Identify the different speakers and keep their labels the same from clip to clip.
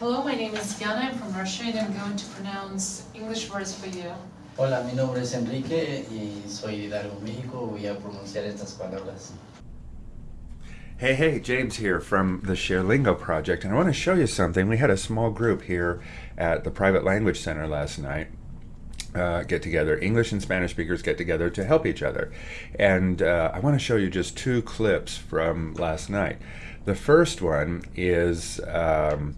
Speaker 1: Hello, my name is Yana. I'm from Russia and I'm going to pronounce English words for you.
Speaker 2: Hola, mi nombre es Enrique y soy de Hidalgo, México. Voy a pronunciar estas palabras.
Speaker 3: Hey, hey, James here from the ShareLingo project, and I want to show you something. We had a small group here at the Private Language Center last night. Uh, get together, English and Spanish speakers get together to help each other. And uh, I want to show you just two clips from last night. The first one is um,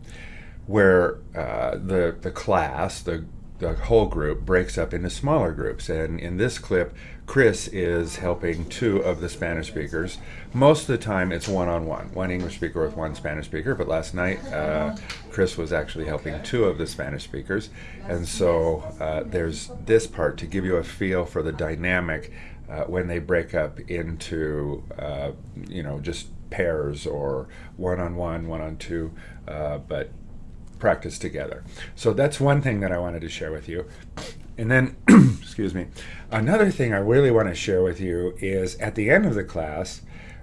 Speaker 3: where uh, the, the class, the the whole group breaks up into smaller groups. And in this clip, Chris is helping two of the Spanish speakers. Most of the time, it's one on one, one English speaker with one Spanish speaker. But last night, uh, Chris was actually helping two of the Spanish speakers. And so uh, there's this part to give you a feel for the dynamic uh, when they break up into, uh, you know, just pairs or one on one, one on two. Uh, but practice together. So that's one thing that I wanted to share with you. And then, excuse me, another thing I really want to share with you is at the end of the class,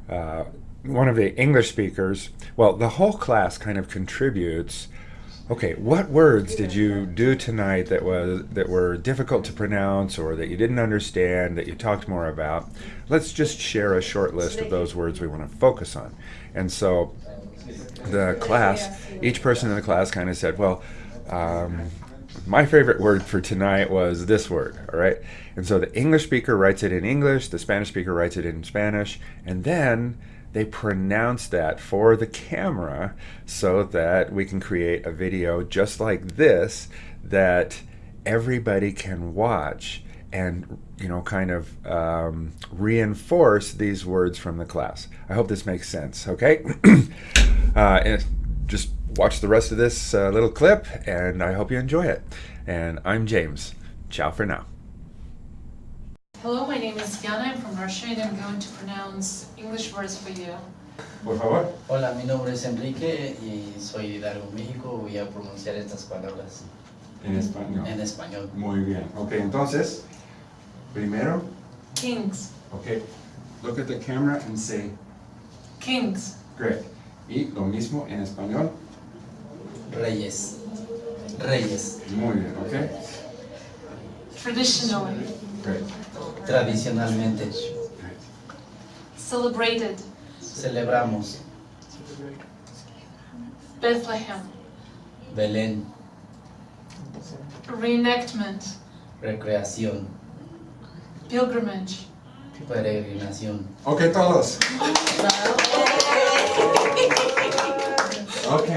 Speaker 3: uh, one of the English speakers, well, the whole class kind of contributes. Okay, what words did you do tonight that was that were difficult to pronounce or that you didn't understand that you talked more about? Let's just share a short list of those words we want to focus on. And so the class, each person in the class kind of said, well, um, my favorite word for tonight was this word, all right? And so the English speaker writes it in English, the Spanish speaker writes it in Spanish, and then they pronounce that for the camera so that we can create a video just like this that everybody can watch and you know kind of um, reinforce these words from the class. I hope this makes sense. Okay, uh, and just watch the rest of this uh, little clip, and I hope you enjoy it. And I'm James. Ciao for now.
Speaker 1: Hello, my name is Yana. I'm from Russia and I'm going to pronounce English words for you.
Speaker 3: Por favor.
Speaker 2: Hola, mi nombre es Enrique y soy de Hidalgo, México. Voy a pronunciar estas palabras
Speaker 3: En español.
Speaker 2: en español.
Speaker 3: Muy bien. Ok, entonces, primero,
Speaker 1: Kings.
Speaker 3: ok, look at the camera and say,
Speaker 1: Kings.
Speaker 3: great. Y lo mismo en español.
Speaker 2: Reyes. Reyes.
Speaker 3: Muy bien, ok.
Speaker 1: Traditionally.
Speaker 2: Tradicionalmente.
Speaker 1: Celebrated.
Speaker 2: Celebramos
Speaker 1: Bethlehem.
Speaker 2: Belén.
Speaker 1: Reenactment.
Speaker 2: Recreación.
Speaker 1: Pilgrimage.
Speaker 2: Peregrinación.
Speaker 3: Ok, todos. Ok,